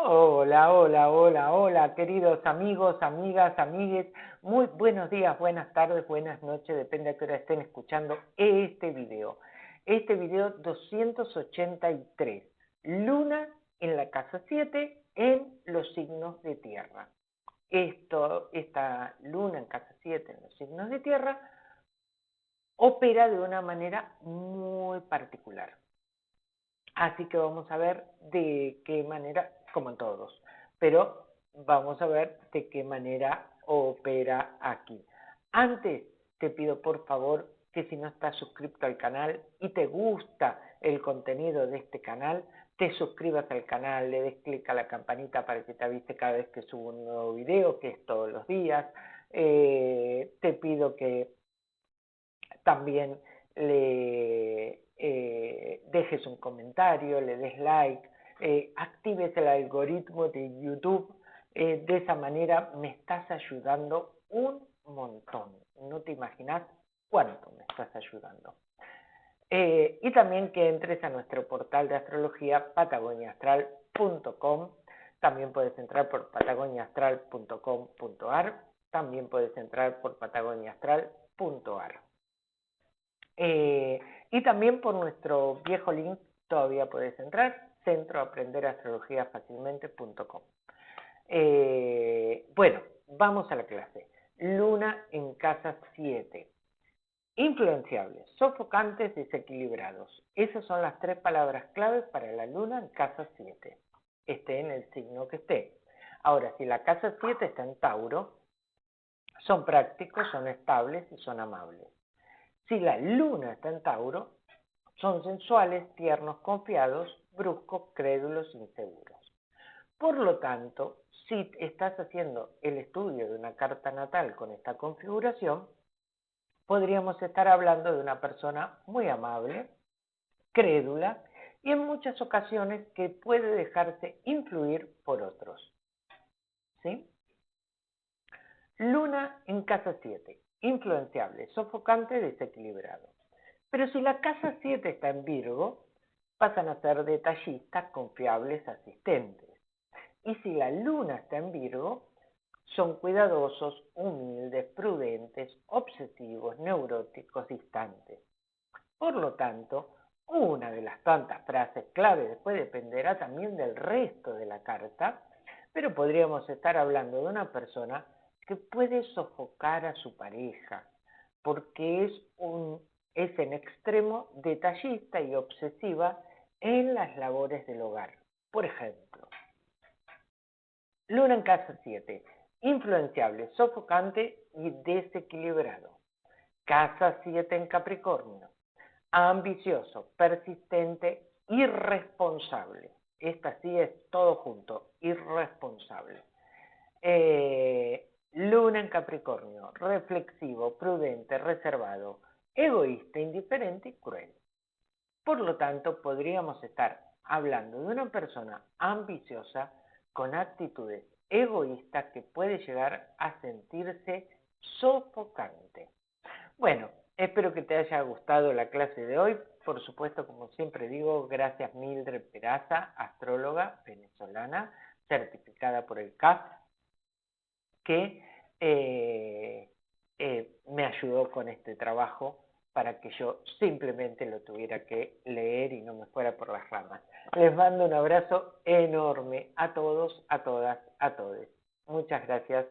Hola, hola, hola, hola, queridos amigos, amigas, amigues. Muy buenos días, buenas tardes, buenas noches, depende a qué hora estén escuchando este video. Este video 283, Luna en la casa 7 en los signos de tierra. Esto, esta Luna en casa 7 en los signos de tierra opera de una manera muy particular. Así que vamos a ver de qué manera como en todos, pero vamos a ver de qué manera opera aquí. Antes te pido por favor que si no estás suscrito al canal y te gusta el contenido de este canal, te suscribas al canal, le des clic a la campanita para que te avise cada vez que subo un nuevo video, que es todos los días. Eh, te pido que también le dejes un comentario, le des like, eh, actives el algoritmo de YouTube. Eh, de esa manera me estás ayudando un montón. No te imaginas cuánto me estás ayudando. Eh, y también que entres a nuestro portal de astrología patagoniaastral.com. También puedes entrar por patagoniaastral.com.ar. También puedes entrar por patagoniaastral.ar. y también por nuestro viejo link todavía puedes entrar centroaprenderastrologiafacilmente.com. Eh, bueno, vamos a la clase. Luna en casa 7. Influenciables, sofocantes, desequilibrados. Esas son las tres palabras claves para la luna en casa 7. Esté en el signo que esté. Ahora, si la casa 7 está en Tauro, son prácticos, son estables y son amables. Si la luna está en Tauro, son sensuales, tiernos, confiados, bruscos, crédulos, inseguros. Por lo tanto, si estás haciendo el estudio de una carta natal con esta configuración, podríamos estar hablando de una persona muy amable, crédula y en muchas ocasiones que puede dejarse influir por otros. ¿Sí? Luna en casa 7, influenciable, sofocante, desequilibrado. Pero si la casa 7 está en Virgo, pasan a ser detallistas, confiables, asistentes. Y si la luna está en Virgo, son cuidadosos, humildes, prudentes, obsesivos, neuróticos, distantes. Por lo tanto, una de las tantas frases clave después dependerá también del resto de la carta, pero podríamos estar hablando de una persona que puede sofocar a su pareja, porque es un es en extremo detallista y obsesiva en las labores del hogar. Por ejemplo, Luna en casa 7, influenciable, sofocante y desequilibrado. Casa 7 en Capricornio, ambicioso, persistente, irresponsable. Esta sí es todo junto, irresponsable. Eh, luna en Capricornio, reflexivo, prudente, reservado, egoísta, indiferente y cruel. Por lo tanto, podríamos estar hablando de una persona ambiciosa con actitudes egoístas que puede llegar a sentirse sofocante. Bueno, espero que te haya gustado la clase de hoy. Por supuesto, como siempre digo, gracias Mildred Peraza, astróloga venezolana, certificada por el CAF, que eh, eh, me ayudó con este trabajo para que yo simplemente lo tuviera que leer y no me fuera por las ramas. Les mando un abrazo enorme a todos, a todas, a todos. Muchas gracias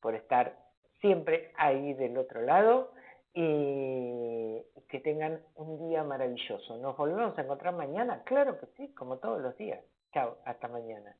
por estar siempre ahí del otro lado y que tengan un día maravilloso. Nos volvemos a encontrar mañana, claro que sí, como todos los días. Chao, hasta mañana.